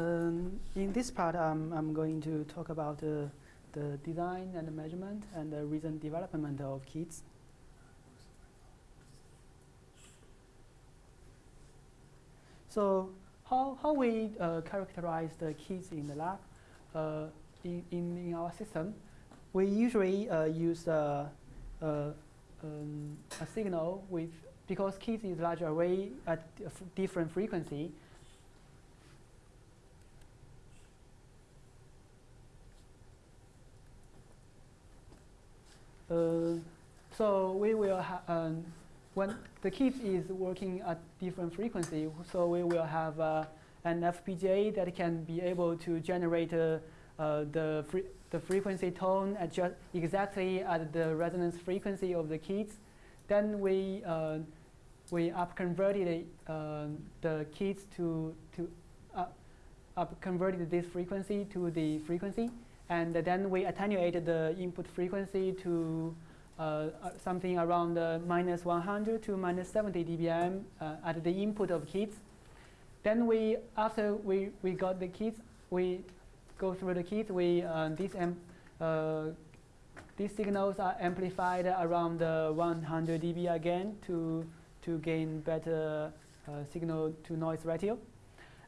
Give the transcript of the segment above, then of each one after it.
Um, in this part, um, I'm going to talk about uh, the design and the measurement and the recent development of kits. So how, how we uh, characterize the kits in the lab uh, in, in, in, our system, we usually uh, use uh, uh, um, a signal with, because kits is large array at different frequency, so we will have, um, when the kit is working at different frequency, so we will have uh, an FPGA that can be able to generate uh, uh, the, fre the frequency tone at just exactly at the resonance frequency of the kits. Then we, uh, we up converted uh, the kits to, to up converted this frequency to the frequency. And then we attenuated the input frequency to uh, uh something around uh, minus 100 to minus 70 dBm at the input of kits. Then we, after we, we got the kits, we go through the kits, we, these, these signals are amplified around 100 dB again to, to gain better signal to noise ratio.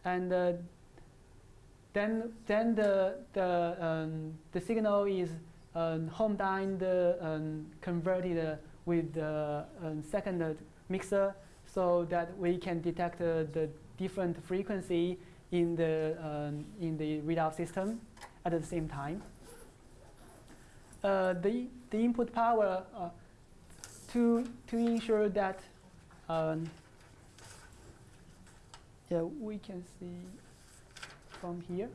And then then the the um, the signal is um, homodyne um, converted with the um, second mixer so that we can detect uh, the different frequency in the um, in the readout system at the same time. Uh, the the input power uh, to to ensure that um, yeah we can see from here.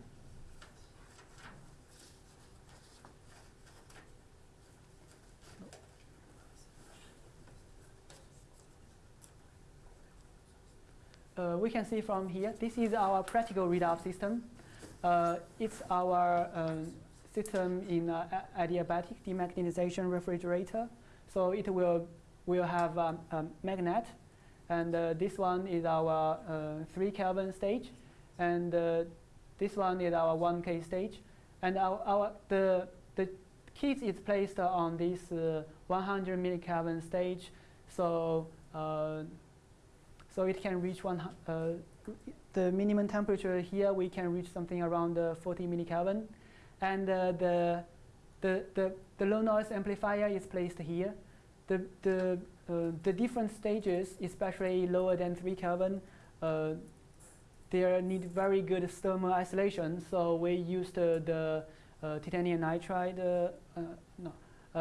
Uh, we can see from here, this is our practical readout system. Uh, it's our um, system in uh, adiabatic demagnetization refrigerator. So it will, will have um, a magnet. And uh, this one is our uh, 3 Kelvin stage. And uh, this one is our 1K stage. And our, our, the, the kit is placed on this uh, 100 millikelvin stage. So, uh, so it can reach one, uh, the minimum temperature here, we can reach something around uh, 40 millikelvin. And uh, the, the, the, the low noise amplifier is placed here. The, the, uh, the different stages, especially lower than 3 Kelvin, they need very good thermal isolation. So we used the uh, titanium nitride, uh, uh, no,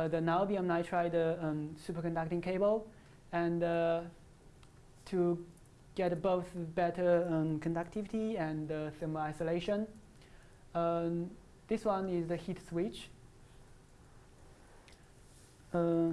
the niobium nitride um, superconducting cable, and to get both better um, conductivity and uh, thermal isolation. Um, this one is the heat switch. Uh,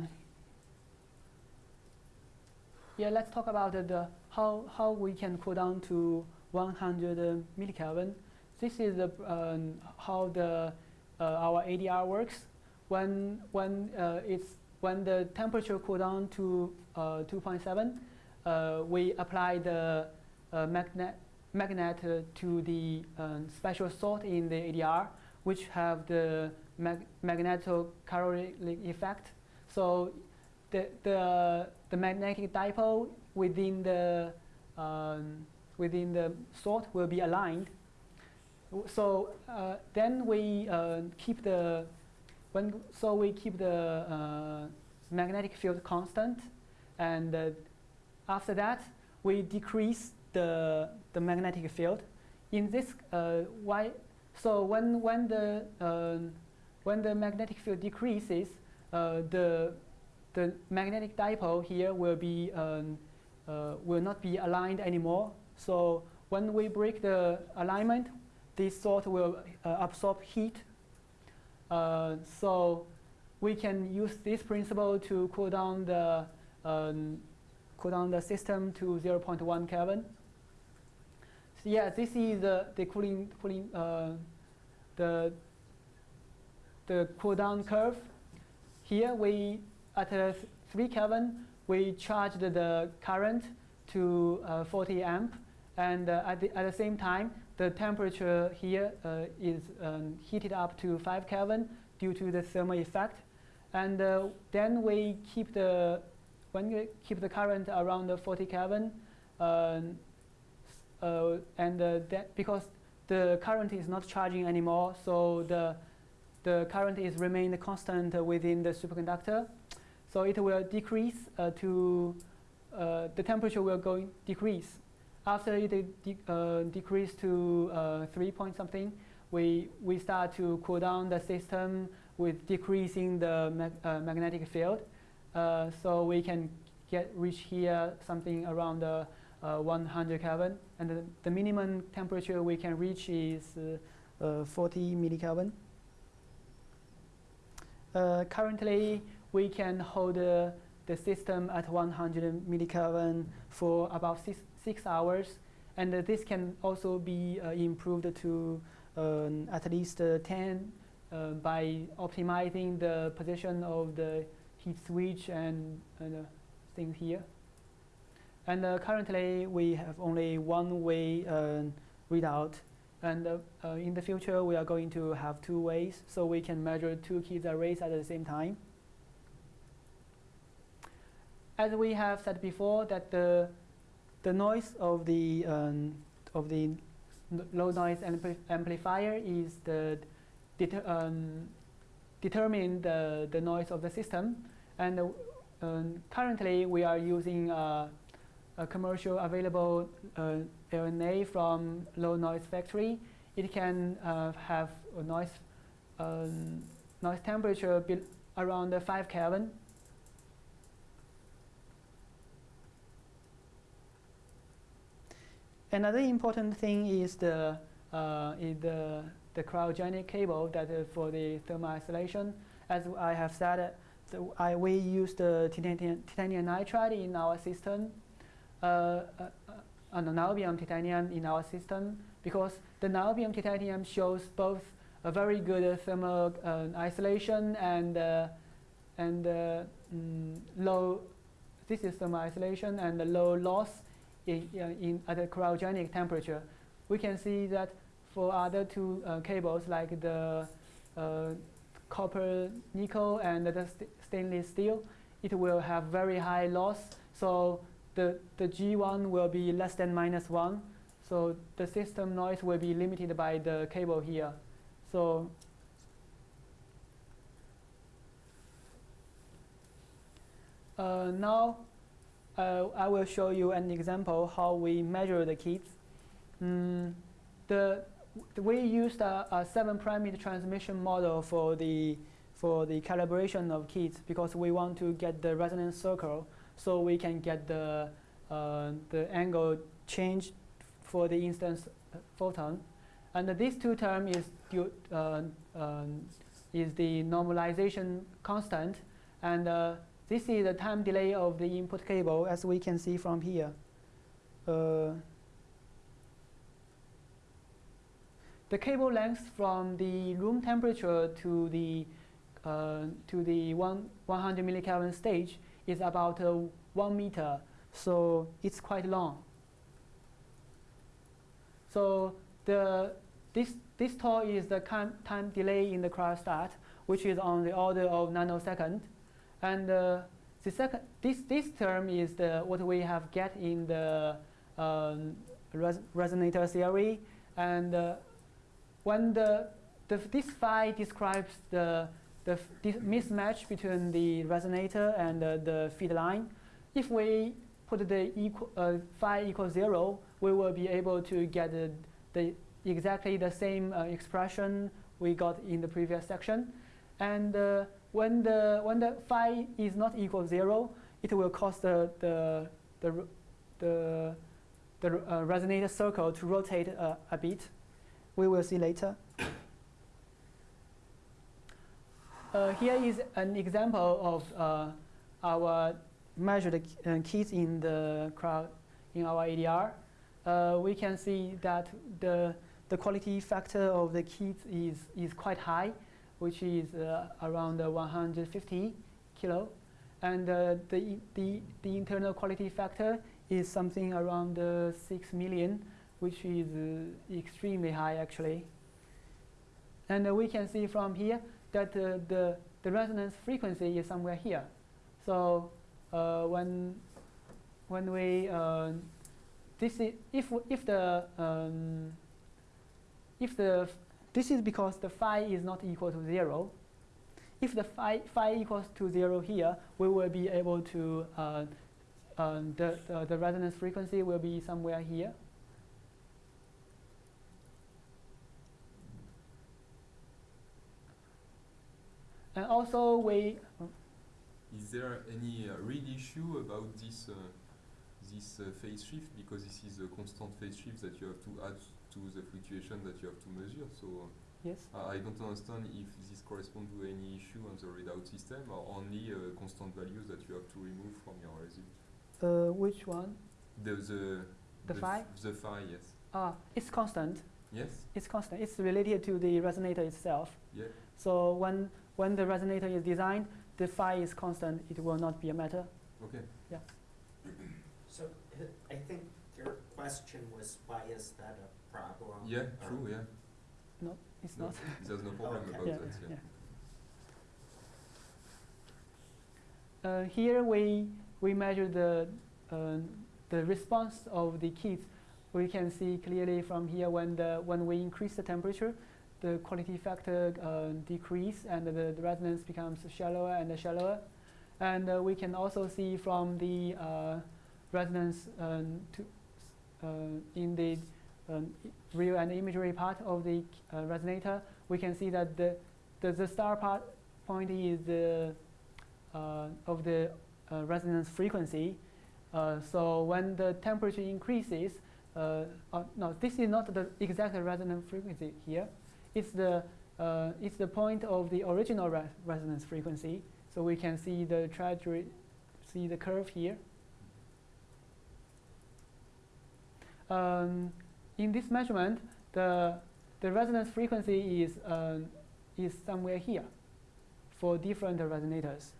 yeah, let's talk about the how how we can cool down to 100 millikelvin. This is the, um, how the, uh, our ADR works. When, when, uh, it's, when the temperature cool down to uh, 2.7, uh, we apply the magnet, magnet to the um, special salt in the ADR, which have the mag magnetocaloric effect. So the, the, the magnetic dipole within the um, within the salt will be aligned. So uh, then we uh, keep the when so we keep the uh, magnetic field constant, and uh, after that we decrease the the magnetic field. In this uh, why so when when the uh, when the magnetic field decreases, the the magnetic dipole here will be um, will not be aligned anymore so when we break the alignment, this salt will uh, absorb heat. Uh, so we can use this principle to cool down the um, cool down the system to 0.1 Kelvin. So yeah, this is the, the cooling cooling uh, the the cool down curve. Here we at 3 Kelvin we charged the current to uh, 40 amp And uh, at, the, at the same time, the temperature here uh, is um, heated up to 5 Kelvin due to the thermal effect. And uh, then we keep the, when we keep the current around 40 Kelvin, um, uh, and uh, because the current is not charging anymore, so the, the current is remained constant within the superconductor. So it will decrease uh, to, uh, the temperature will go decrease. After it de uh, decrease to uh, 3 point something, we, we start to cool down the system with decreasing the mag magnetic field. so we can get reach here something around the uh, 100 Kelvin, and the, the, minimum temperature we can reach is uh, uh, 40 millikelvin. currently, we can hold the system at 100 millikelvin for about six, six hours, and this can also be improved to um, at least 10 uh, by optimizing the position of the heat switch and, and uh, things here. And uh, currently, we have only one way uh, readout. And uh, uh, in the future, we are going to have two ways, so we can measure two Keith arrays at the same time. As we have said before, that the the noise of the um, of the low noise ampli amplifier is the um, determine the the noise of the system, and uh, um, currently we are using uh, a commercial available uh, LNA from low noise factory. It can uh, have a noise, um, noise temperature around 5 Kelvin. Another important thing is the, uh, is the, the cryogenic cable that uh, for the thermal isolation. As I have said, I, we use the titanium, nitride in our system uh, uh, uh, an niobium titanium in our system because the niobium titanium shows both a very good thermal isolation and and mm, low this is thermal isolation and the low loss in, in, at a cryogenic temperature. We can see that for other two uh, cables like the uh, copper nickel and the st stainless steel, it will have very high loss. So the, the G1 will be less than minus 1. So the system noise will be limited by the cable here. So uh, now uh, I will show you an example how we measure the Keiths. Mm, the, we used a, a seven parameter transmission model for the for the calibration of Keiths because we want to get the resonance circle so we can get the, uh, the angle change for the instance uh, photon. And these two terms is, due, uh, um, is the normalization constant. And uh, this is the time delay of the input cable, as we can see from here. Uh, the cable length from the room temperature to the uh, to the one 100 millikelvin stage is about uh, one meter, so it's quite long. So the, this, this tau is the time delay in the cryostat, which is on the order of nanosecond. And uh, the second, this, this term is the, what we have get in the um, res resonator theory. And uh, when the, the, this phi describes the the mismatch between the resonator and uh, the feed line. If we put the equal, uh, phi equals zero, we will be able to get the, exactly the same uh, expression we got in the previous section. And uh, when the when the phi is not equal to zero, it will cause the the the the, the uh, resonator circle to rotate a bit. We will see later. Uh, here is an example of uh, our measured uh, Keiths in the crowd in our ADR. Uh, we can see that the the quality factor of the Keiths is is quite high, which is uh, around 150 kilo, and uh, the the the internal quality factor is something around uh, 6 million, which is extremely high actually. And we can see from here that the, the resonance frequency is somewhere here. So when, when we, this is, if, if the, um, if the, this is because the phi is not equal to zero. If the phi, phi equals to zero here, we will be able to, uh, um, the, the, the resonance frequency will be somewhere here. And also we, Is there any uh, real issue about this uh, this uh, phase shift because this is a constant phase shift that you have to add to the fluctuation that you have to measure. So yes? uh, I don't understand if this corresponds to any issue on the readout system or only uh, constant values that you have to remove from your result. Uh, which one? The the The f- phi? The phi, yes. Ah, it's constant. Yes. It's constant. It's related to the resonator itself. Yeah. So when, when the resonator is designed, the phi is constant. It will not be a matter. Okay. So h- I think your question was why is that a problem? Yeah. or- True. Yeah. No, it's No, not. There's no problem Okay. about Yeah, that. Yeah. Uh, here we, we measure the, uh, the response of the kids. We can see clearly from here when, the, when we increase the temperature, the quality factor uh, decrease and the, the resonance becomes shallower and shallower. And uh, we can also see from the uh, resonance um, to, in the um, real and imagery part of the uh, resonator, we can see that the, the, the star part point is the uh, of the uh, resonance frequency. Uh, so when the temperature increases, uh, uh, no, this is not the exact resonance frequency here. It's the uh, it's the point of the original re resonance frequency. So we can see the trajectory, see the curve here. Um, in this measurement, the the resonance frequency is uh, is somewhere here for different resonators.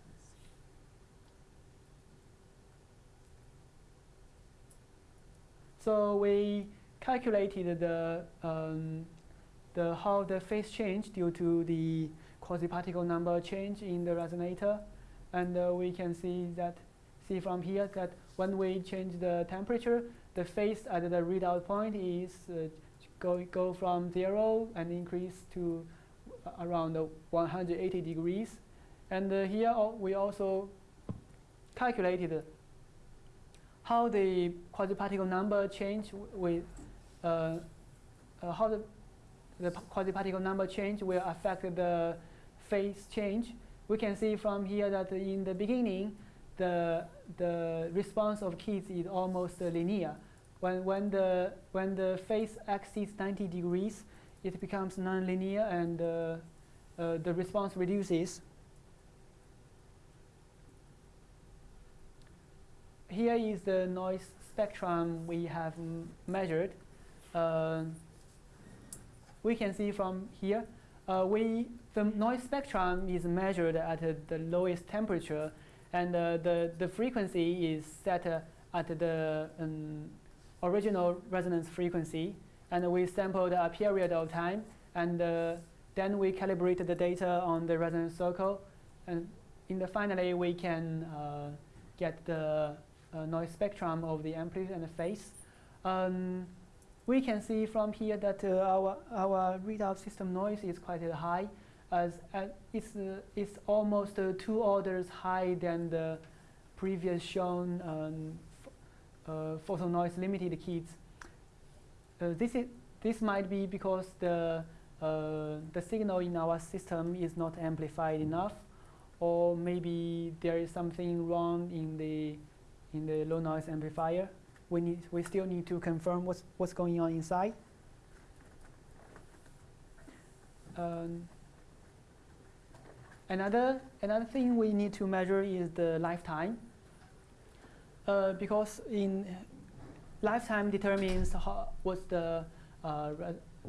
So we calculated the, um, the how the phase change due to the quasi-particle number change in the resonator, and uh, we can see that see from here that when we change the temperature, the phase at the readout point is uh, go go from zero and increase to around uh, 180 degrees, and uh, here we also calculated how the quasi-particle number change with uh, uh, how the, the quasi-particle number change will affect the phase change. We can see from here that in the beginning, the the response of kids is almost uh, linear. When when the when the phase exceeds 90 degrees, it becomes non-linear and uh, uh, the response reduces. here is the noise spectrum we have measured. Uh, we can see from here, uh, we, the noise spectrum is measured at uh, the lowest temperature, and uh, the, the frequency is set at the um, original resonance frequency. And we sampled a period of time, and uh, then we calibrated the data on the resonance circle. And in the finally, we can uh, get the uh, noise spectrum of the amplitude and the phase. Um, we can see from here that uh, our, our readout system noise is quite uh, high, as it's, it's almost two orders higher than the previous shown um, uh, photo noise limited kits. Uh, this, is, this might be because the, uh, the signal in our system is not amplified enough, or maybe there is something wrong in the in the low noise amplifier. We need we still need to confirm what's what's going on inside. Um, another another thing we need to measure is the lifetime. Uh, because in lifetime determines how, what's the uh,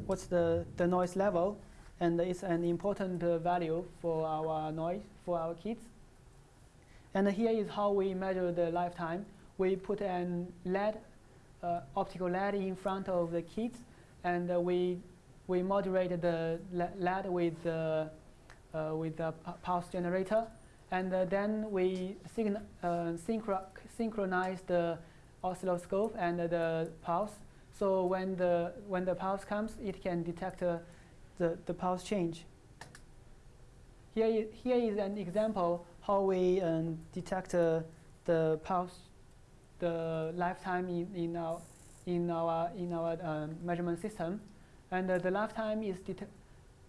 what's the, the noise level, and it's an important uh, value for our noise for our kids. And here is how we measure the lifetime. we put an LED, uh, optical LED in front of the kids, and uh, we we modulate the LED with the uh, with the pulse generator, and uh, then we sign synchro synchronize the oscilloscope and the pulse. So when the when the pulse comes, it can detect the the pulse change. Here is, here is an example how we um, detect uh, the pulse, the lifetime in, in our in our in our um, measurement system, and uh, the lifetime is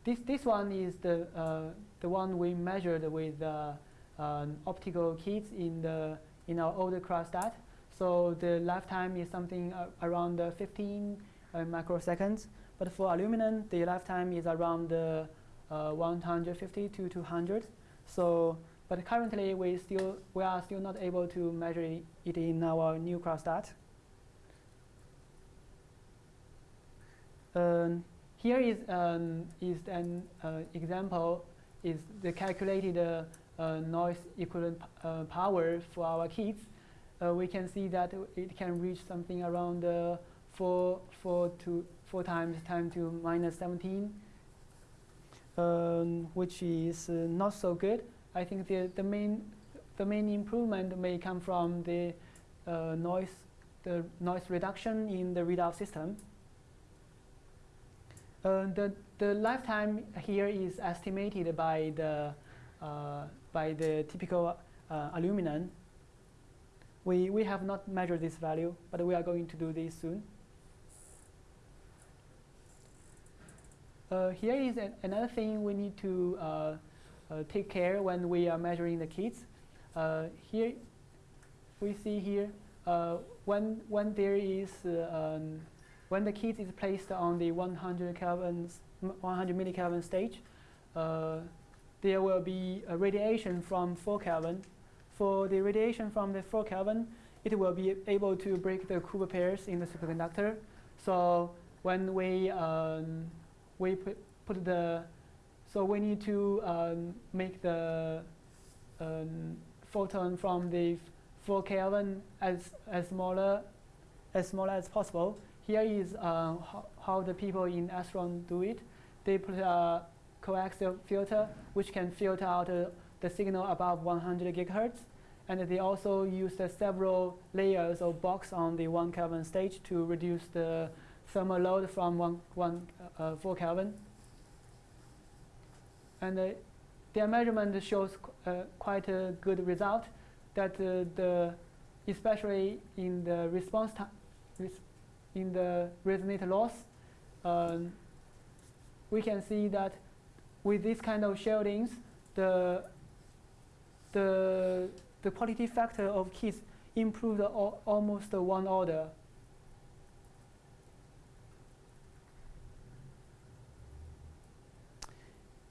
this this one is the uh, the one we measured with uh, um, optical kits in the in our older cryostat. So the lifetime is something uh, around 15 uh, microseconds. But for aluminum, the lifetime is around uh, 150 to 200. So, but currently we still we are still not able to measure it in our new cryostat. Um, here is um, is an uh, example is the calculated uh, uh, noise equivalent uh, power for our kids, Uh, we can see that it can reach something around uh, four four to four times 10 to minus 17, um, which is uh, not so good. I think the, the, main, the main improvement may come from the uh, noise, the noise reduction in the readout system. Uh, the, the lifetime here is estimated by the, uh, by the typical uh, aluminum. We, we have not measured this value, but we are going to do this soon. Uh, here is an, another thing we need to uh, uh, take care when we are measuring the kits. Uh, here, we see here uh, when when there is um, when the kit is placed on the 100 Kelvin 100 millikelvin stage, there will be a radiation from 4 Kelvin. For the radiation from the 4 Kelvin, it will be able to break the Cooper pairs in the superconductor. So when we um, we put, put the, so we need to um, make the um, photon from the 4 Kelvin as, as smaller as small as possible. Here is uh, how, how, the people in Astron do it. They put a coaxial filter which can filter out uh, the signal above 100 gigahertz. And they also use the several layers of box on the 1 Kelvin stage to reduce the thermal load from 1, one uh, 4 Kelvin. And uh, their measurement shows uh, quite a good result that uh, the, especially in the response time, in the resonator loss, um, we can see that with this kind of shieldings, the, the, the quality factor of keys improved al almost one order.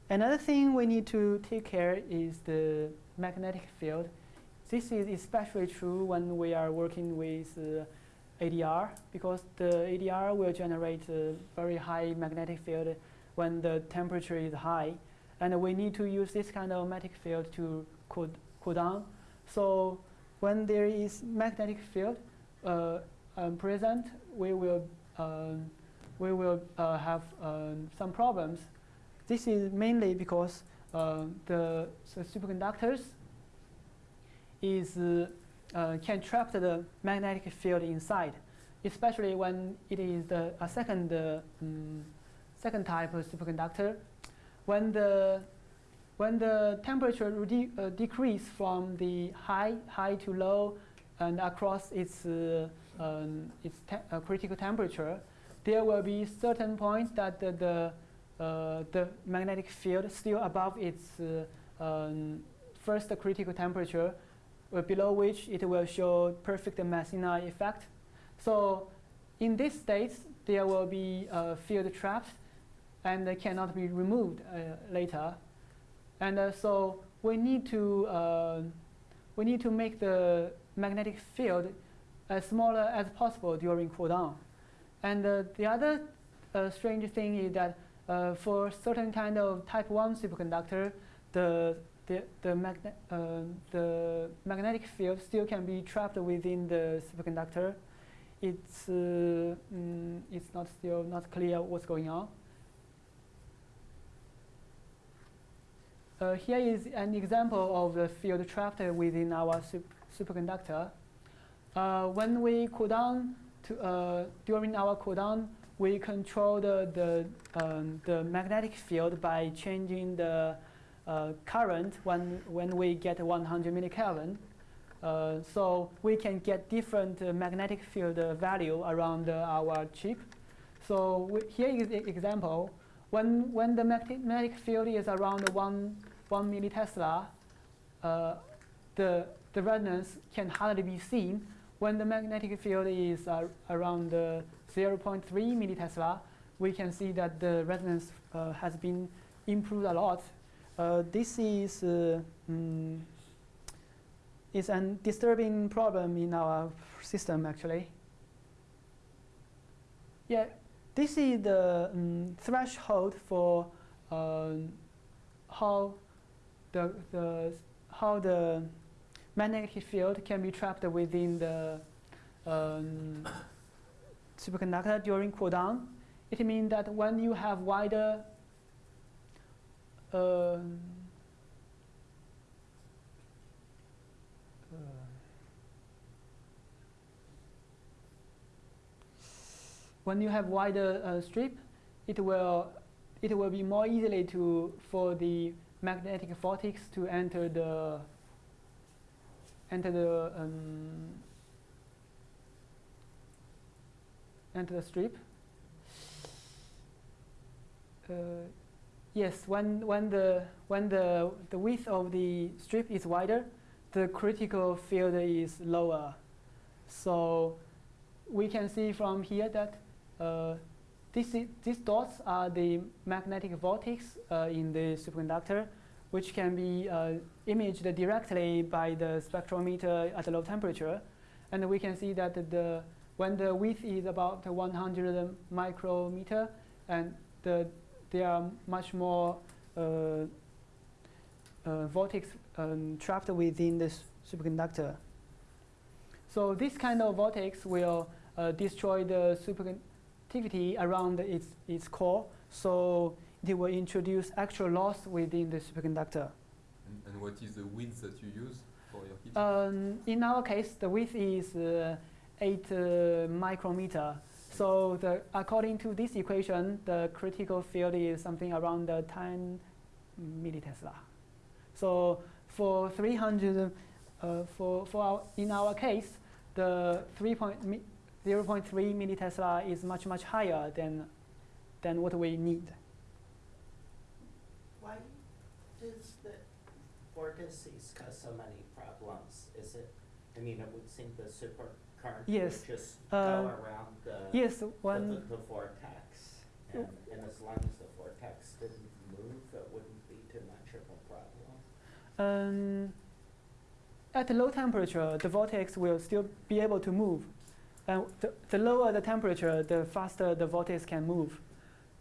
Another thing we need to take care is the magnetic field. This is especially true when we are working with uh, ADR because the ADR will generate a very high magnetic field when the temperature is high. And we need to use this kind of magnetic field to cool, cool down. So when there is magnetic field uh, um, present, we will, um, we will uh, have um, some problems this is mainly because uh, the, the, superconductors is, uh, can trap the magnetic field inside, especially when it is the, a second, um, second type of superconductor. When the, when the temperature de uh, decrease from the high, high to low and across its, uh, um, its te uh, critical temperature, there will be certain points that the, the uh, the magnetic field still above its uh, um, first critical temperature, uh, below which it will show perfect Meissner effect. So in this state, there will be a field trapped and they cannot be removed later. And so we need to we need to make the magnetic field as smaller as possible during cool down. And uh, the other uh, strange thing is that uh, for certain kind of type 1 superconductor, the, the, the, magne- uh, the magnetic field still can be trapped within the superconductor. It's, uh, mm, it's not still not clear what's going on. Uh, here is an example of the field trapped within our sup- superconductor. Uh, when we cool down to, uh, during our cool down, we control the, the, um, the magnetic field by changing the uh, current when, when we get 100 millikelvin. Uh, so we can get different uh, magnetic field value around our chip. So here is an example. When, when the magnetic field is around 1, 1 millitesla, uh, the, the resonance can hardly be seen. When the magnetic field is uh, around uh, 0.3 millitesla, we can see that the resonance uh, has been improved a lot. Uh, this is uh, mm, is a disturbing problem in our system actually. Yeah, this is the um, threshold for um, how the, the how the magnetic field can be trapped within the um, superconductor during cool down. It means that when you have wider um, uh, when you have wider uh, strip, it will it will be more easily to for the magnetic vortex to enter the enter the um, enter the strip. Uh, yes, when when the when the the width of the strip is wider, the critical field is lower. So we can see from here that uh, this i- these dots are the magnetic vortex uh, in the superconductor, which can be uh, imaged directly by the spectrometer at low temperature. And we can see that the, when the width is about 100 micrometer, and the, there are much more uh, uh, vortex um, trapped within the superconductor. So this kind of vortex will uh, destroy the superconductivity around its, its core. So it will introduce actual loss within the superconductor. And, and what is the width that you use for your? Um, in our case, the width is uh, 8 uh, micrometer. So the, according to this equation, the critical field is something around uh, 10 millitesla. So for 300, uh, for, for our, in our case, the 3 point 0.3 millitesla is much, much higher than, than what we need. Why does the vortices cause so many problems? Is it, I mean, it would seem the super current Yes, would just uh, go around the, Yes, the, one. the, the vortex. And, and as long as the vortex didn't move, it wouldn't be too much of a problem. Um, at low temperature, the vortex will still be able to move. And the, the lower the temperature, the faster the vortex can move.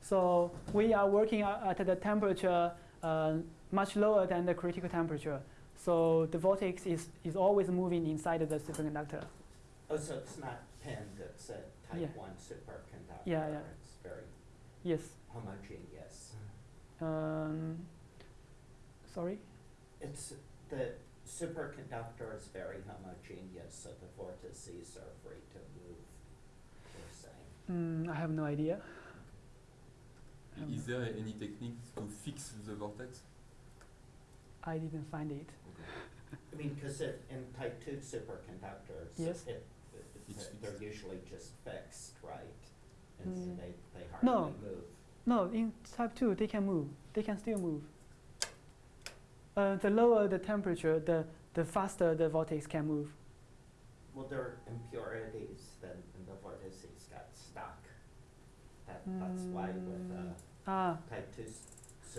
So we are working at the temperature uh, much lower than the critical temperature. So the vortex is, is always moving inside of the superconductor. Oh, so it's not pinned, it's a type Yeah. one superconductor. Yeah, yeah. It's very Yes. homogeneous. Um, sorry? It's, the superconductor is very homogeneous, so the vortices are free to move, you're saying. Mm, I have no idea. Um, is there any technique to fix the vortex? I didn't find it. I mean, because in type two superconductors, Yes. it, it- It's they're usually just fixed, right? And so Mm. they, they No. move. No, in type 2, they can move. They can still move. Uh, the lower the temperature, the, the faster the vortex can move. Well, there are impurities then, and the vortices got stuck. That, that's why with, uh, Ah, type two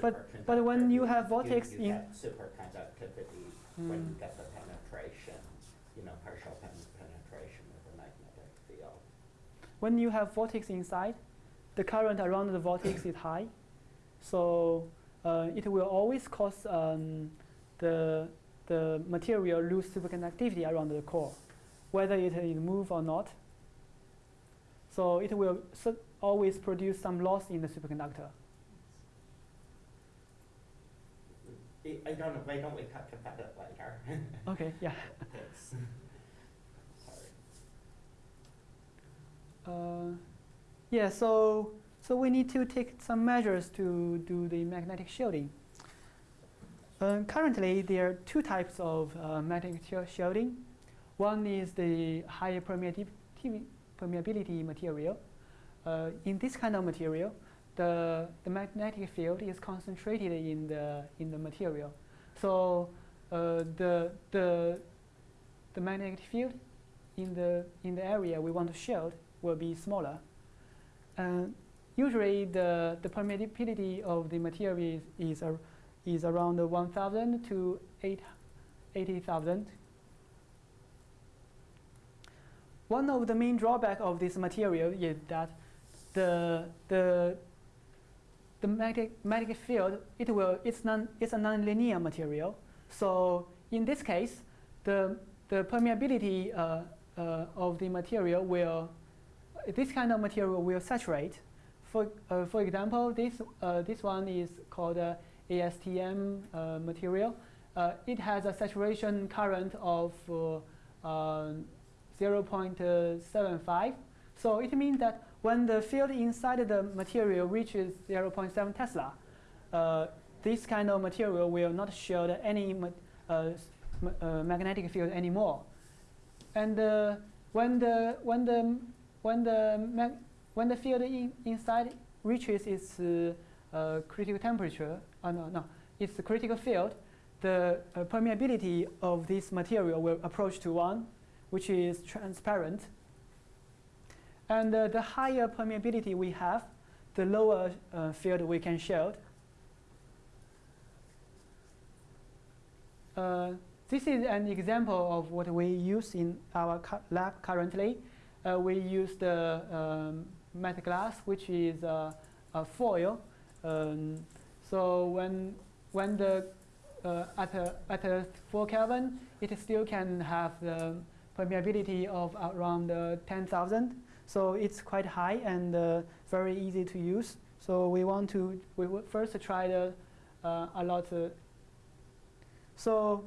But- superconductor. but when you have vortex you in- get superconductivity when you mm, get the penetration, you know, partial pen- penetration of the magnetic field. when you have vortex inside, the current around the vortex is high. So uh, it will always cause um, the, the material lose superconductivity around the core, whether it is move or not. So it will su- always produce some loss in the superconductor. I don't know, why don't we talk about it later? Okay, yeah. Thanks. Sorry. Uh, yeah, so, so we need to take some measures to do the magnetic shielding. Uh, currently, there are two types of uh, magnetic shielding. One is the high permeati- permeability material. Uh, in this kind of material, the, the magnetic field is concentrated in the, in the material. So uh, the, the, the magnetic field in the, in the area we want to shield will be smaller. And usually the, the permeability of the material is, is, ar- is around 1,000 to 80,000. One of the main drawback of this material is that the, the, the magnetic, magnetic field, it will, it's, non, it's a nonlinear material. So in this case, the, the permeability uh, uh, of the material will, this kind of material will saturate. For, uh, for example, this, uh, this one is called ASTM uh, material. Uh, it has a saturation current of uh, 0.75. So it means that when the field inside the material reaches 0.7 Tesla, uh, this kind of material will not shield any ma- uh, uh, magnetic field anymore. And uh, when the when the when the when the field in, inside reaches its critical temperature, uh, no, no, its critical field, the uh, permeability of this material will approach to one, which is transparent. And uh, the higher permeability we have, the lower uh, field we can shield. Uh, this is an example of what we use in our lab currently. Uh, we use the um, Metglas, which is uh, a foil. Um, so when when the uh, at a, at a 4 Kelvin, it still can have the permeability of around uh, 10,000. So it's quite high and uh, very easy to use. So we want to we first try the uh, a lot. Uh, so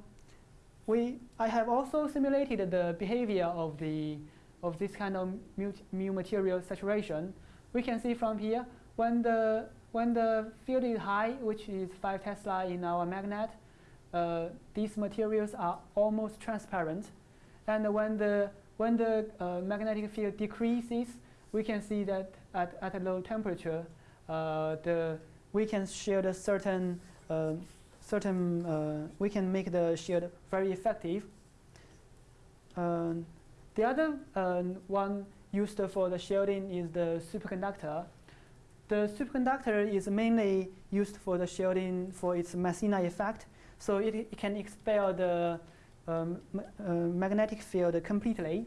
we I have also simulated the behavior of the of this kind of mu, mu material saturation. We can see from here when the when the field is high, which is 5 Tesla in our magnet, uh, these materials are almost transparent. And when the when the uh, magnetic field decreases, we can see that at, at a low temperature, uh, the we can shield a certain uh, certain uh, we can make the shield very effective. Um, the other um, one used for the shielding is the superconductor. The superconductor is mainly used for the shielding for its Meissner effect, so it, it can expel the um, uh, magnetic field completely.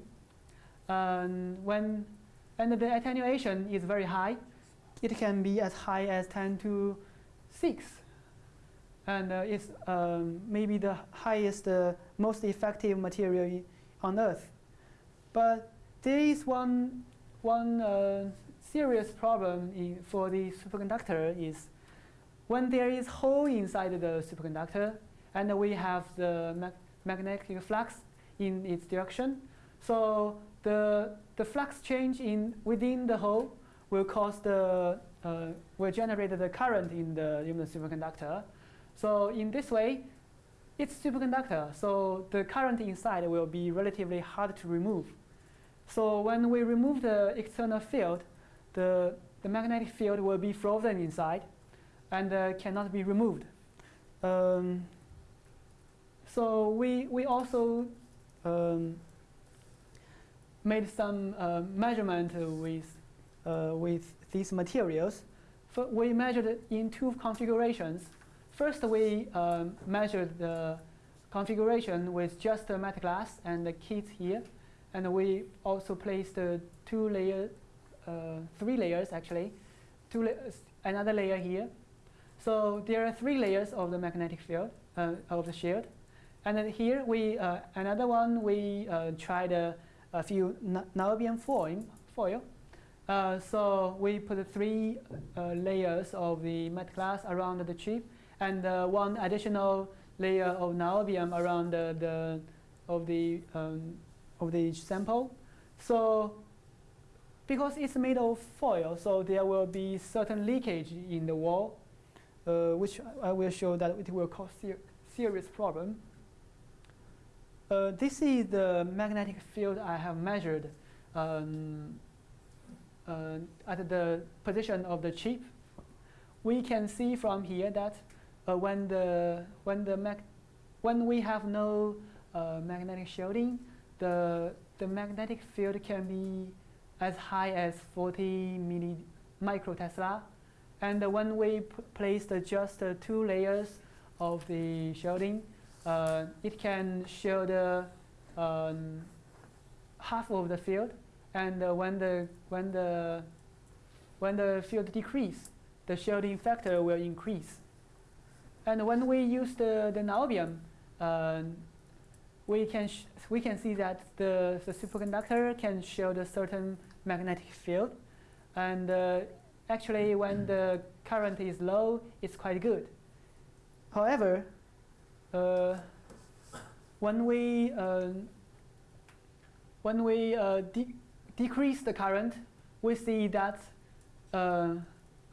And when and the attenuation is very high, it can be as high as 10 to 6. And uh, it's um, maybe the highest, uh, most effective material on Earth. But there is one, one uh, serious problem in, for the superconductor is when there is hole inside the superconductor and we have the magnetic flux in its direction. So the, the flux change in within the hole will cause the uh, will generate the current in the, the superconductor. So in this way, it's superconductor. So the current inside will be relatively hard to remove. So when we remove the external field, the, the magnetic field will be frozen inside and uh, cannot be removed. Um, so we, we also um, made some uh, measurement with, uh, with these materials. So we measured it in two configurations. First, we um, measured the configuration with just the Metglas and the kit here. And we also placed uh, two layer, uh, three layers actually, two la- another layer here. So there are three layers of the magnetic field uh, of the shield. And then here we, uh, another one, we uh, tried a, a few niobium foil. foil. Uh, so we put three uh, layers of the Metglas around the chip and uh, one additional layer of niobium around the, the of the um, of the sample. So because it's made of foil, so there will be certain leakage in the wall, uh, which I will show that it will cause ser serious problem. Uh, this is the magnetic field I have measured um, uh, at the position of the chip. We can see from here that uh, when the when the mag when we have no uh, magnetic shielding, the the magnetic field can be as high as 40 milli microtesla. And when we placed just two layers of the shielding, uh, it can shield um, half of the field. And uh, when the when the when the field decrease, the shielding factor will increase. And when we use the, the niobium, uh, we can we can see that the, the superconductor can shield a certain magnetic field, and uh, actually when the current is low, it's quite good. However, when we uh, when we uh, de decrease the current, we see that uh,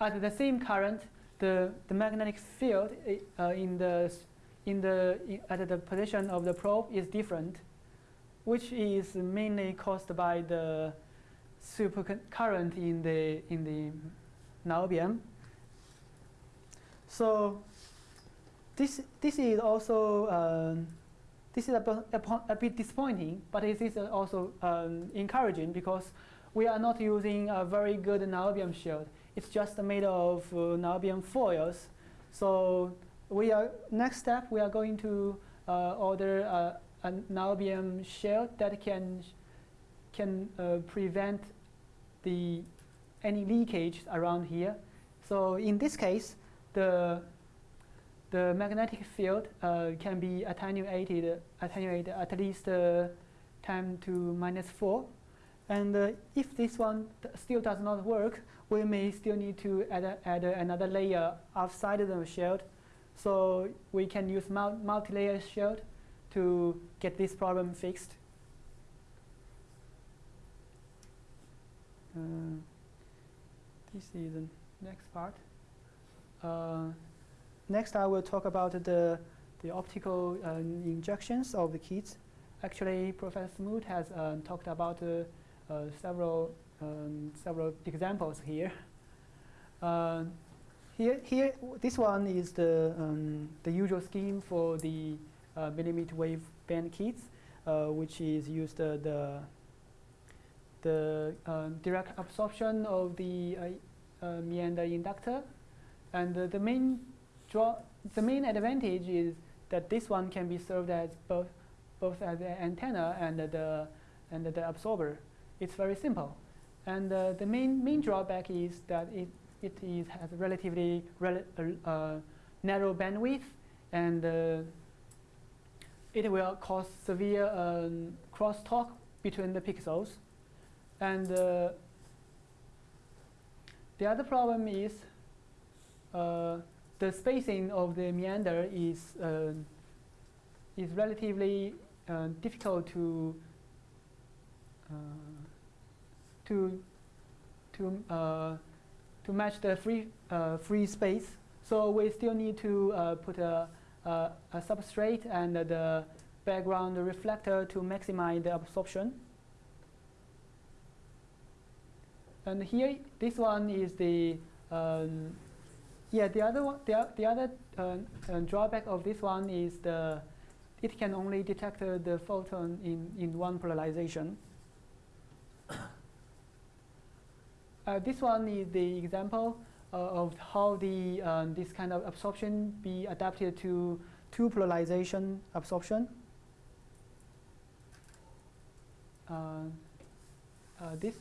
at the same current, the, the magnetic field uh, in the, in the, in, at the position of the probe is different, which is mainly caused by the supercurrent in the, in the niobium. So this, this is also uh, this is a, a, a, bit disappointing, but it is also um, encouraging because we are not using a very good niobium shield. It's just made of uh, niobium foils. So we are next step we are going to uh, order a, a niobium shield that can can uh, prevent the any leakage around here. So in this case, the the magnetic field uh, can be attenuated, attenuated at least uh, 10 to minus 4. And uh, if this one still does not work, we may still need to add, a, add a another layer outside of the shield. So we can use mul multi-layer shield to get this problem fixed. Uh, this is the next part. Next, I will talk about the, the optical uh, injections of the kits. Actually, Professor Smoot has uh, talked about uh, uh, several um, several examples here. Uh, here, here, this one is the um, the usual scheme for the uh, millimeter wave band kits, which is used the the direct absorption of the meander inductor, and the main draw the main advantage is that this one can be served as both both as an antenna and the and the absorber. It's very simple. And uh, the main, main drawback is that it, it is, has relatively rel uh, narrow bandwidth and uh, it will cause severe um, crosstalk between the pixels. And uh, the other problem is uh, the spacing of the meander is, is relatively difficult to to to uh, to match the free uh, free space. So we still need to uh, put a, a, a, substrate and the background reflector to maximize the absorption. And here, this one is the um, yeah. The other one, the, the other uh, uh, drawback of this one is the it can only detect uh, the photon in in one polarization. Uh, this one is the example uh, of how the um, this kind of absorption be adapted to two polarization absorption. Uh, this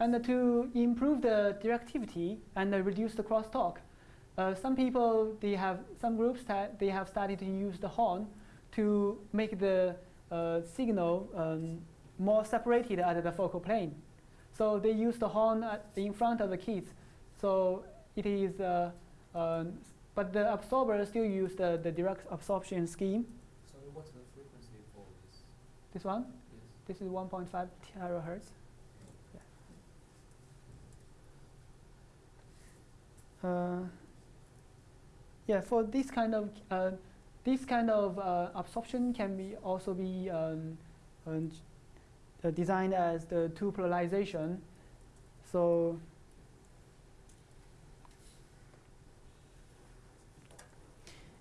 And to improve the directivity and reduce the crosstalk, uh, some people, they have, some groups, that they have started to use the horn to make the uh, signal um, more separated at the focal plane. So they use the horn in front of the kids. So it is, uh, um, but the absorber still use the, the direct absorption scheme. So what's the frequency for this? This one, Yes. this is 1.5 terahertz. Uh, yeah, for this kind of uh, this kind of uh, absorption can be also be um, um, uh, designed as the two polarization. So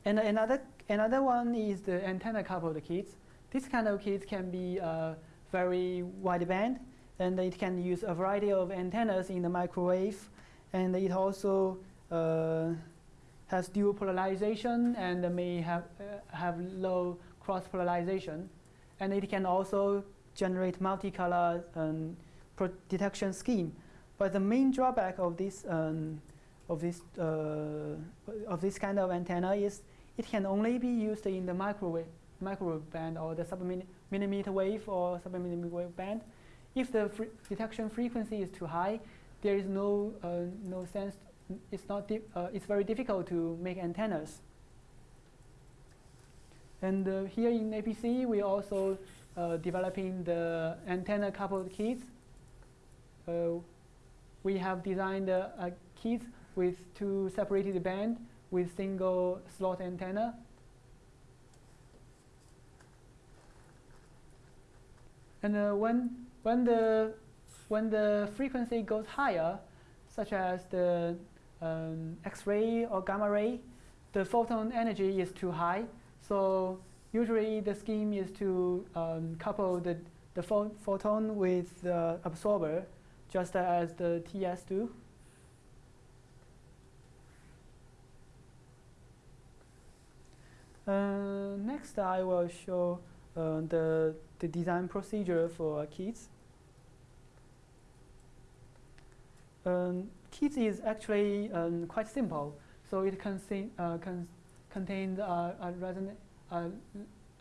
and another another one is the antenna coupled kits. This kind of kits can be uh, very wideband, and it can use a variety of antennas in the microwave, and it also uh, has dual polarization and may have uh, have low cross polarization, and it can also generate multicolor um, detection scheme. But the main drawback of this um, of this uh, of this kind of antenna is it can only be used in the microwave microwave band or the sub-millimeter wave or sub-millimeter wave band. If the fre- detection frequency is too high, there is no uh, no sense. It's not. Uh, it's very difficult to make antennas. And uh, here in APC, we also uh, developing the antenna coupled kits. Uh, we have designed a, a kit with two separated band with single slot antenna. And uh, when when the when the frequency goes higher, such as the um, X-ray or gamma ray, the photon energy is too high. So usually the scheme is to um, couple the the pho- photon with the absorber, just as the TS do. Uh, next, I will show uh, the, the design procedure for kits. Um, kits is actually um, quite simple. So it contain, uh, con- contains uh, a, reson- a,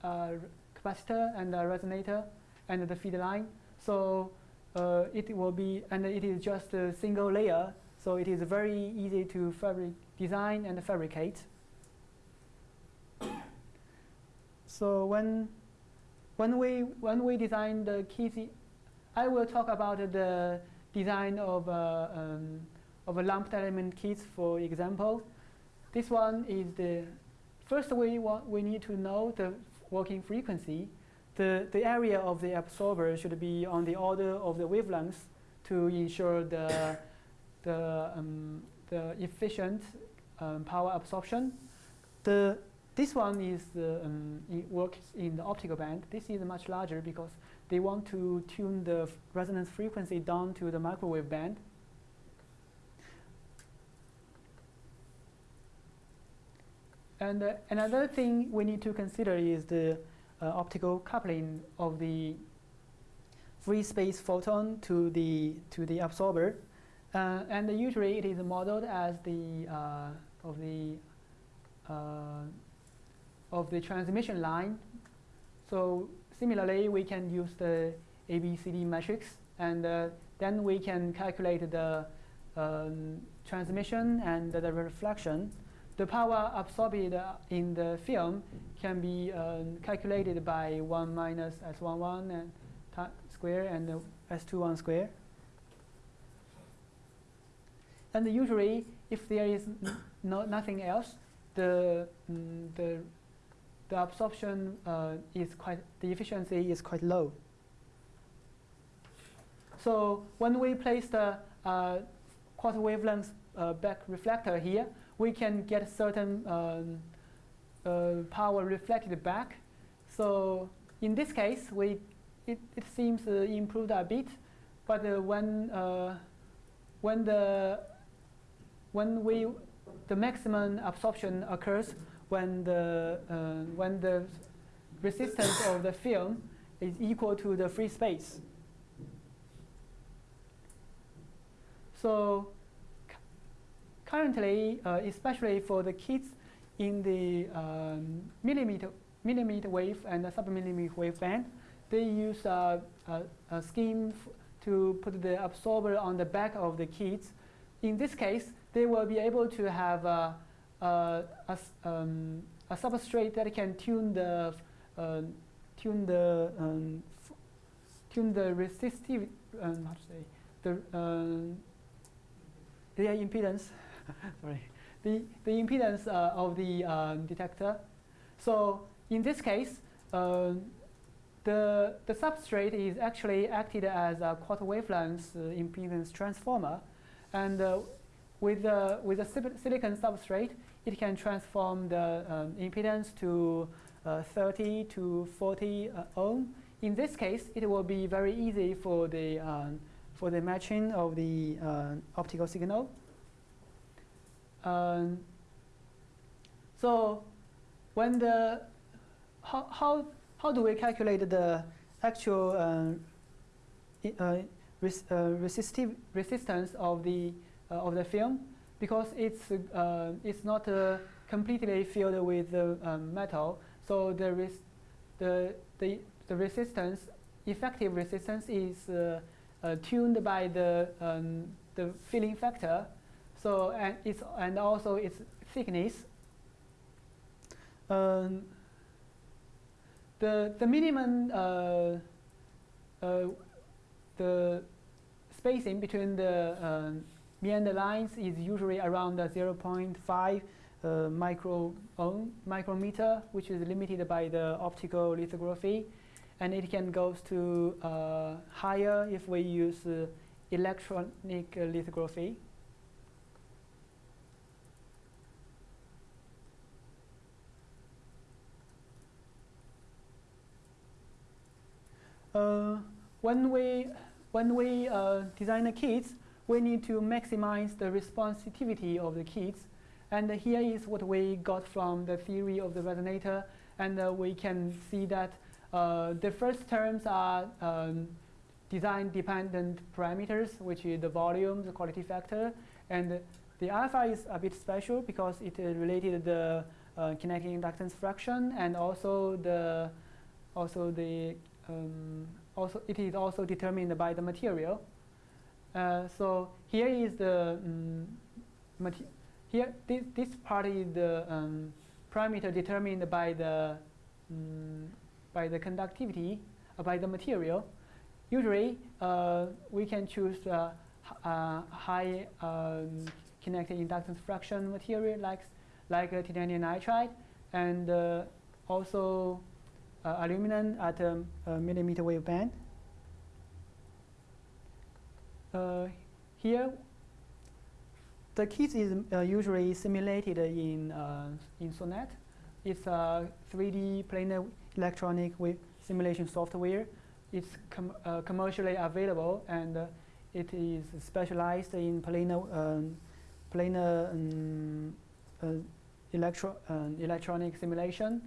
a capacitor and a resonator and the feed line. So uh, it will be, and it is just a single layer. So it is very easy to fabric design and fabricate. So when when we when we design the kits, I will talk about the design of uh, um, of a lumped element kits. For example, this one is the first we want we need to know the working frequency. The the area of the absorber should be on the order of the wavelengths to ensure the the um, the efficient um, power absorption. The this one is uh, um, it works in the optical band. This is much larger because they want to tune the resonance frequency down to the microwave band. And uh, another thing we need to consider is the uh, optical coupling of the free space photon to the to the absorber, uh, and usually it is modeled as the uh, of the uh, of the transmission line. So similarly, we can use the ABCD matrix, and uh, then we can calculate the um, transmission and the reflection. The power absorbed in the film can be um, calculated by 1 minus S11 and square and uh, S21 square. And usually, if there is no, nothing else, the, mm, the, the absorption uh, is quite, the efficiency is quite low. So when we place the uh, quarter wavelength uh, back reflector here, we can get certain um, uh, power reflected back. So in this case, we, it, it seems uh, improved a bit, but uh, when, uh, when, the, when we, the maximum absorption occurs when the, uh, when the resistance of the film is equal to the free space. So currently, uh, especially for the kids in the um, millimeter millimeter wave and the submillimeter wave band, they use a, a, a scheme to put the absorber on the back of the kids. In this case, they will be able to have a, a, a s- um, a substrate that can tune the uh, tune the um, tune the resistive um, how to say the um, the impedance sorry the the impedance uh, of the um, detector. So in this case, uh, the the substrate is actually acted as a quarter wavelength uh, impedance transformer, and uh, with the with a silicon substrate, it can transform the um, impedance to uh, 30 to 40 uh, ohm. In this case, it will be very easy for the um, for the matching of the uh, optical signal. Um, so when the how, how, how do we calculate the actual uh, uh, res, uh, resistive resistance of the uh, of the film? Because it's uh, it's not completely filled with um, metal. So the res- the the the resistance effective resistance is tuned by the um, the filling factor so and it's and also its thickness um, the the minimum uh, uh, the spacing between the um, meander lines is usually around uh, 0.5 uh, micro ohm micrometer, which is limited by the optical lithography, and it can go to uh, higher if we use uh, electronic uh, lithography. When we when we uh, design the kits, we need to maximize the responsivity of the kits. And here is what we got from the theory of the resonator. And uh, we can see that uh, the first terms are um, design-dependent parameters, which is the volume, the quality factor. And the alpha is a bit special because it is related the uh, kinetic inductance fraction and also the also the um, also it is also determined by the material. Uh, so here is the um, here this, this part is the um, parameter determined by the um, by the conductivity uh, by the material. Usually uh, we can choose uh, uh, high um, kinetic inductance fraction material like like titanium nitride and uh, also aluminum at a, a millimeter wave band. Uh, here, the kit is uh, usually simulated in uh, in Sonnet. It's a 3D planar electronic wave simulation software. It's com- uh, commercially available and uh, it is specialized in planar um, planar um, uh, electro- um, electronic simulation,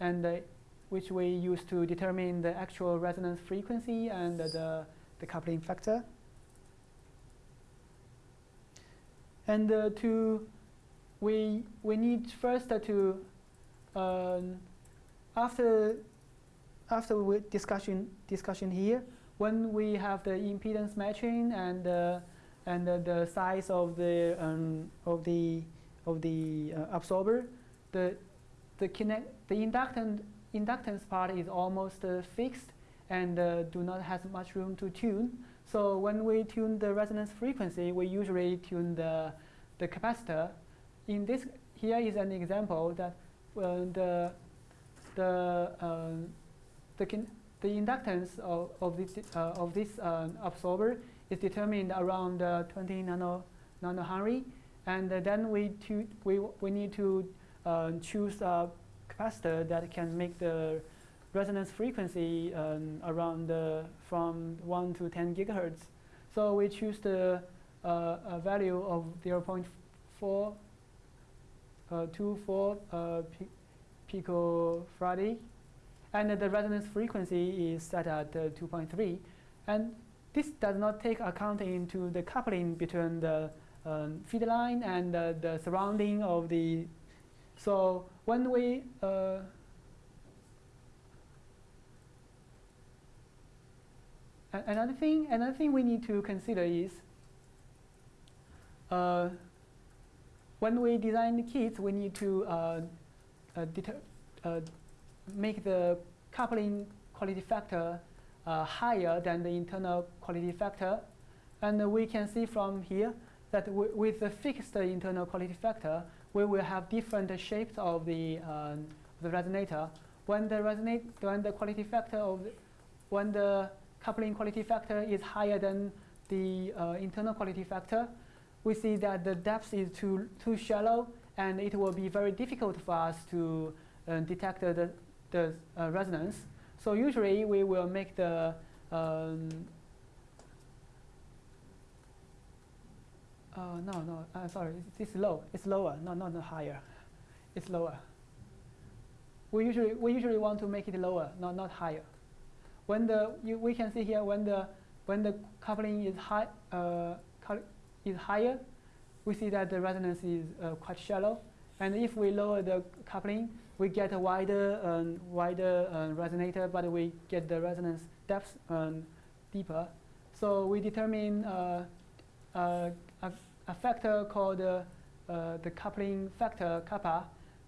and uh, which we use to determine the actual resonance frequency and the, the coupling factor. And uh, to we we need first to um, after after we discussion discussion here when we have the impedance matching and uh, and uh, the size of the um, of the of the uh, absorber the the connect the inductance inductance part is almost uh, fixed and uh, do not have much room to tune. So when we tune the resonance frequency, we usually tune the, the capacitor. In this, here is an example that uh, the, the, the, the inductance of, of this, uh, of this uh, absorber is determined around uh, 20 nano, nanohenry. And then we, tu- we, we need to choose a capacitor that can make the resonance frequency um, around uh, from 1 to 10 gigahertz. So we choose the uh, value of 0.4 uh, 24 uh, pi- picofarad, and the resonance frequency is set at uh, 2.3. And this does not take account into the coupling between the um, feed line and uh, the surrounding of the. So when we uh, another thing, another thing we need to consider is uh, when we design the kits, we need to uh, uh, uh, make the coupling quality factor uh, higher than the internal quality factor. And we can see from here that with the fixed internal quality factor, we will have different shapes of the, um, the resonator. When the resonate, when the quality factor of, the, when the coupling quality factor is higher than the uh, internal quality factor, we see that the depth is too, too shallow and it will be very difficult for us to uh, detect the, the uh, resonance. So usually we will make the um, uh, no, no, uh, sorry, it's, it's low. It's lower, not, not higher. It's lower. We usually, we usually want to make it lower, not, not higher. When the, you, we can see here when the, when the coupling is, high, uh, is higher, we see that the resonance is uh, quite shallow. And if we lower the coupling, we get a wider, um, wider uh, resonator, but we get the resonance depth um, deeper. So we determine uh, uh, a, factor called uh, uh, the coupling factor kappa.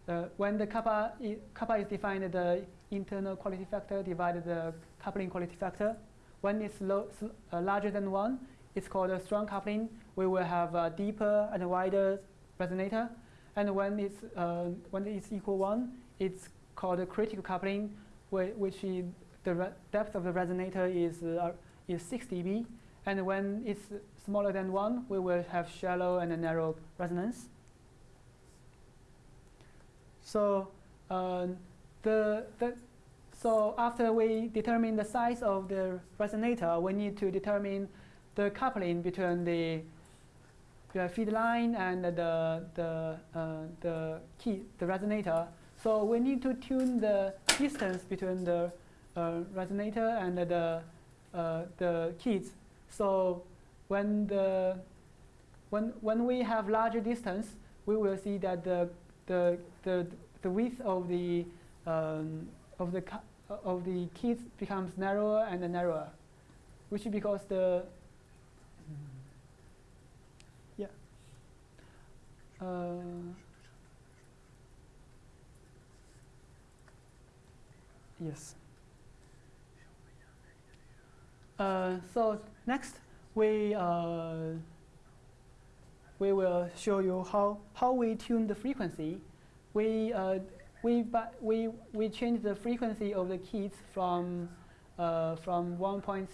Uh, when the kappa, i- kappa is defined the internal quality factor divided the coupling quality factor. When it's larger than one, it's called a strong coupling. We will have a deeper and wider resonator. And when it's, when it's equal one, it's called a critical coupling, whi- which is the depth of the resonator is, uh, is 6 dB. And when it's smaller than 1, we will have shallow and narrow resonance. So, um, the, the, so after we determine the size of the resonator, we need to determine the coupling between the, the feed line and the, the, uh, the key, the resonator. So we need to tune the distance between the uh, resonator and the, uh, the keys. So when, the, when, when we have larger distance, we will see that the, the, the, the width of the, um, of, the of the keys becomes narrower and narrower, which is because the yeah. Uh, yes. Uh, so next, we uh, we will show you how how we tune the frequency. We uh, we we we change the frequency of the keys from uh, from 1.6,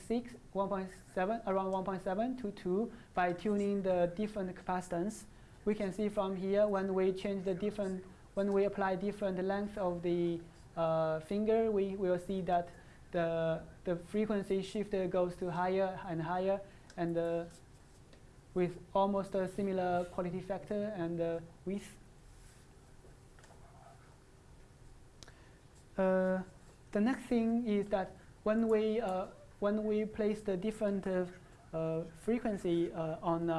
1.7, around 1.7 to 2 by tuning the different capacitance. We can see from here when we change the different, when we apply different length of the uh, finger, we will see that the, the frequency shift goes to higher and higher and uh, with almost a similar quality factor and uh, width. Uh, the next thing is that when we uh, when we place the different uh, uh, frequency on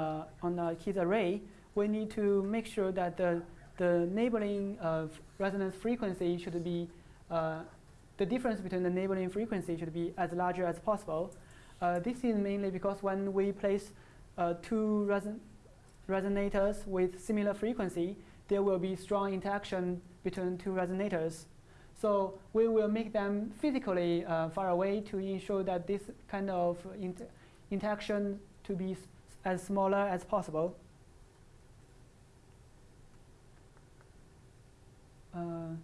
on a key array, we need to make sure that the the neighboring resonance frequency should be the difference between the neighboring frequency should be as larger as possible. Uh, this is mainly because when we place uh, two reson- resonators with similar frequency, there will be strong interaction between two resonators. So we will make them physically uh, far away to ensure that this kind of inter- interaction to be as smaller as possible. Uh,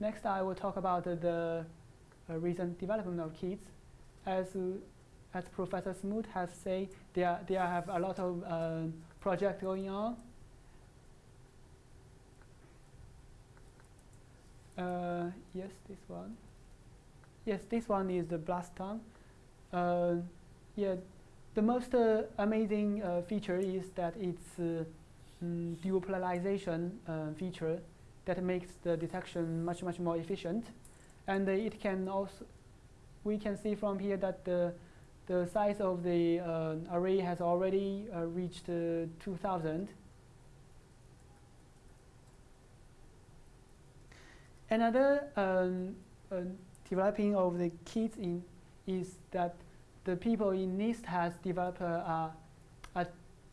next, I will talk about the uh, recent development of kits. As, as Professor Smoot has said, there, there have a lot of uh, projects going on. Uh, yes, this one. Yes, this one is the BLAST-TNG. Uh, yeah, the most uh, amazing uh, feature is that it's uh, mm, dual polarization feature that makes the detection much much more efficient, and uh, it can also we can see from here that the the size of the uh, array has already uh, reached uh, 2000. Another um, uh, developing of the kits in is that the people in NIST has developed a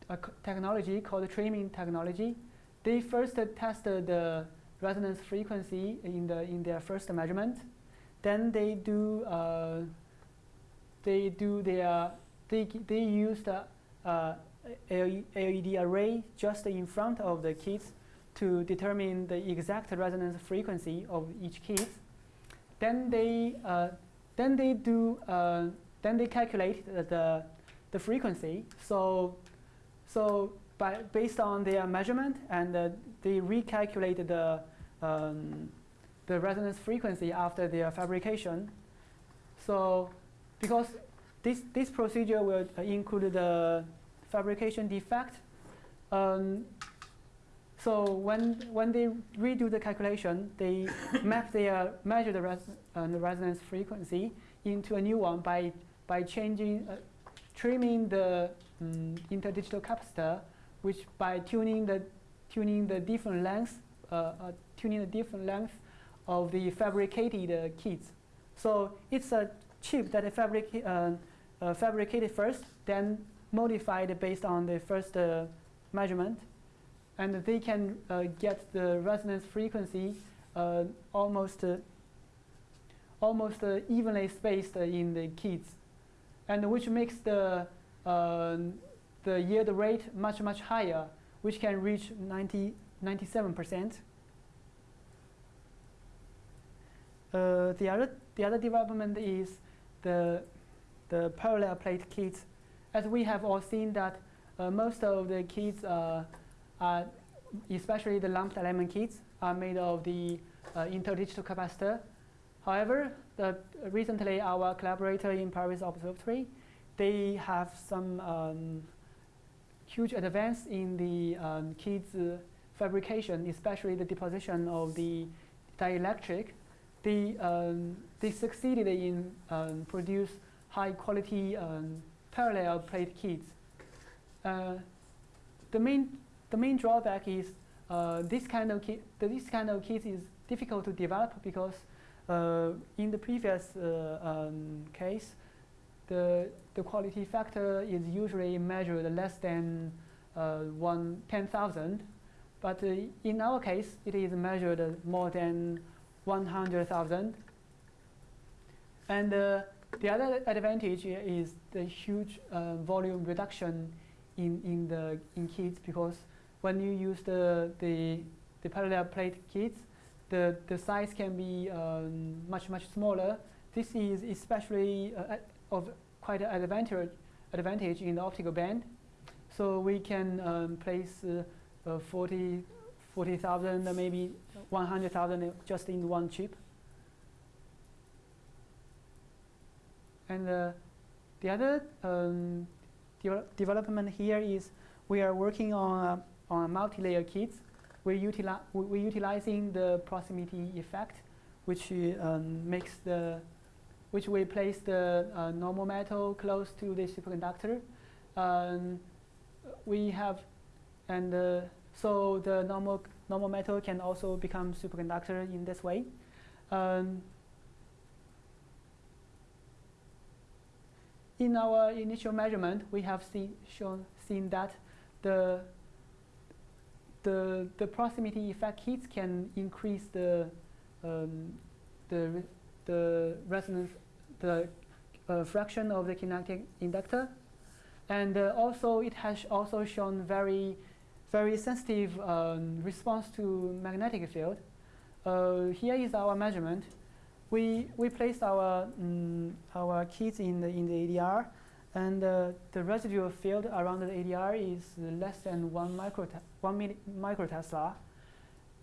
a technology called trimming technology. They first tested the resonance frequency in the in their first measurement. Then they do uh, they do their they they use the uh, LED array just in front of the kids to determine the exact resonance frequency of each kid. Then they uh, then they do uh, then they calculate the the frequency. So so based on their measurement and uh, they recalculated the um, the resonance frequency after their fabrication. So because this this procedure will uh, include the fabrication defect. Um, so when when they redo the calculation, they map their measured res, uh, the resonance frequency into a new one by by changing uh, trimming the um, interdigital capacitor, which by tuning the tuning the different lengths uh, uh, tuning the different length of the fabricated uh, kits. So it's a chip that is fabric, uh, uh, fabricated first, then modified based on the first uh, measurement, and they can get the resonance frequency almost almost evenly spaced in the kits, and which makes the the yield rate much much higher, which can reach 90 97 percent. Uh, the other the other development is the the parallel plate kits. As we have all seen that uh, most of the kits uh, are, especially the lumped element kits, are made of the uh, interdigital capacitor. However, the, recently our collaborator in Paris Observatory, they have some um, huge advance in the um, kits uh, fabrication, especially the deposition of the dielectric they, um, they succeeded in um, produce high quality um, parallel plate kits. Uh, the main the main drawback is uh, this kind of kit this kind of kit is difficult to develop because uh, in the previous uh, um, case the the quality factor is usually measured less than uh, one ten thousand, but uh, in our case it is measured more than 100,000. And uh, the other advantage is the huge uh, volume reduction in, in the in kits because when you use the, the, the parallel plate kits, the, the size can be um, much, much smaller. This is especially uh, of quite an advantage, advantage in the optical band. So we can um, place uh, uh, 40, 40,000, maybe 100,000 just in one chip. And uh, the other um, de development here is we are working on a, on multi-layer kits. We're, utili we're utilizing the proximity effect, which um, makes the which we place the uh, normal metal close to the superconductor. Um, we have, and uh, so the normal normal metal can also become superconductor in this way. Um, in our initial measurement, we have seen, shown, seen that the, the, the proximity effect kits can increase the, um, the, the resonance, the uh, fraction of the kinetic inductor. And uh, also it has also shown very very sensitive um, response to magnetic field. Uh, here is our measurement. We, we placed our, um, our kits in the, in the ADR, and uh, the residual field around the ADR is less than one, micro one microtesla.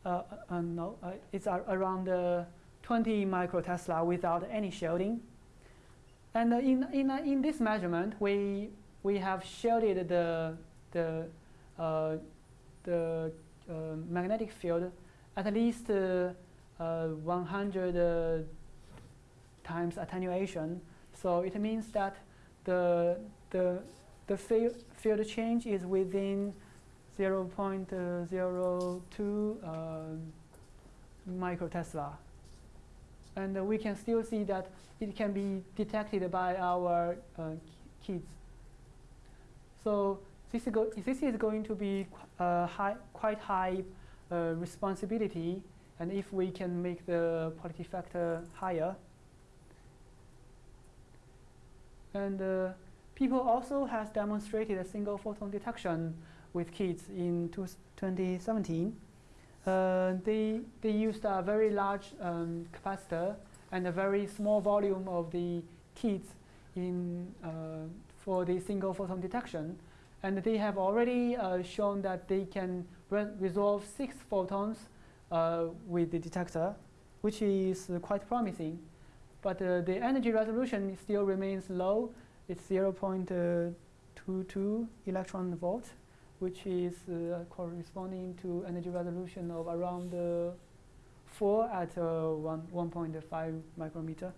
Uh, uh, no, uh, it's around 20 microtesla without any shielding. And in, in, in this measurement, we, we have shielded the, the uh, the uh, magnetic field at least uh, uh, 100 times attenuation. So it means that the the the field field change is within 0.02 uh, microtesla, and we can still see that it can be detected by our uh, kids. So this is, this is going to be uh, high, quite high uh, responsibility, and if we can make the quality factor higher. And uh, people also has demonstrated a single photon detection with kids in two, 2017. Uh, they, they used a very large um, capacitor and a very small volume of the kits in, uh, for the single photon detection. And they have already uh, shown that they can re- resolve six photons with the detector, which is quite promising. But the energy resolution still remains low. It's 0.22 electron volt, which is uh, corresponding to energy resolution of around uh, 4 at uh, 1, 1.5 micrometer.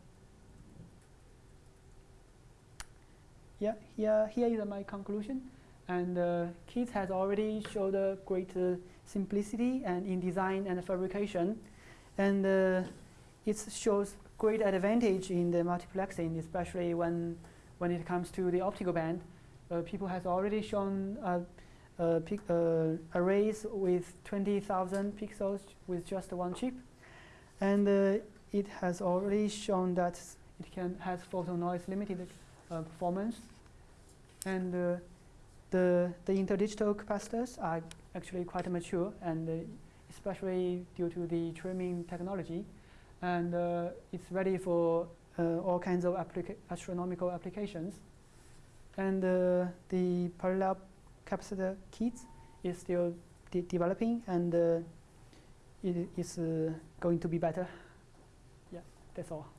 Yeah, here, here is my conclusion. And uh, has already showed great uh, simplicity and in design and fabrication. And it shows great advantage in the multiplexing, especially when, when it comes to the optical band. People has already shown uh, uh, arrays with 20,000 pixels with just one chip. And uh, it has already shown that it can has photo noise limited uh, performance. And the, the interdigital capacitors are actually quite mature and especially due to the trimming technology. And uh, it's ready for uh, all kinds of applica- astronomical applications. And uh, the parallel capacitor kits is still de- developing and uh, it is uh, going to be better. Yeah, that's all.